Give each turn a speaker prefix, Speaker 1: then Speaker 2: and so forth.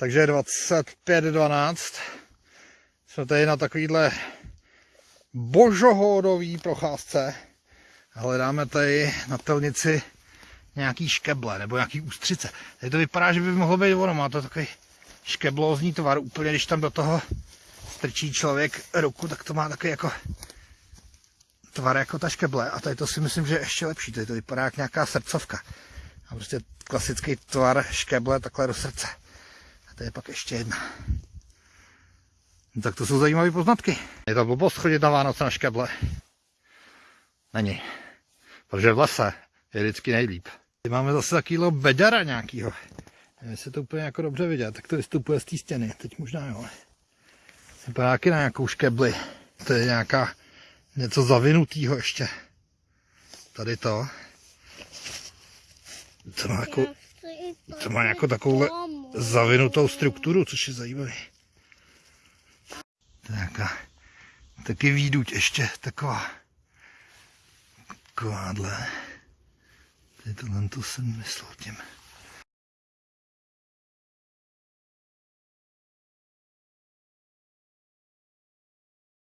Speaker 1: Takže 25.12. Jsme tady na takovýhle božohodový procházce. Hledáme tady na telnici nějaký škeble nebo nějaký ústřice. Tady to vypadá, že by mohlo být ono. Má to takový škeblózní tvar. Úplně, když tam do toho strčí člověk ruku, tak to má takový jako tvar jako ta škeble. A tady to si myslím, že je ještě lepší. Tady to vypadá jak nějaká srdcovka. A prostě klasický tvar škeble takhle do srdce. To je pak ještě jedna. No, tak to jsou zajímavé poznatky. Je to blbost chodit na Vánoce na škeble. Není. Protože v lese je vždycky nejlíp. Tady máme zase takovýhle bedara nějakýho. Nevím, jestli to úplně jako dobře vidět, tak to vystupuje z té stěny. Teď možná jo. Vypadá nějaký na nějakou škebli. To je nějaká něco zavinutýho ještě. Tady to. To má jako, to má jako takovouhle zavinutou strukturu, což je zajímavé. Je nějaká, taky výduť ještě taková. Takováhle. Tady tohle to jsem myslel tím.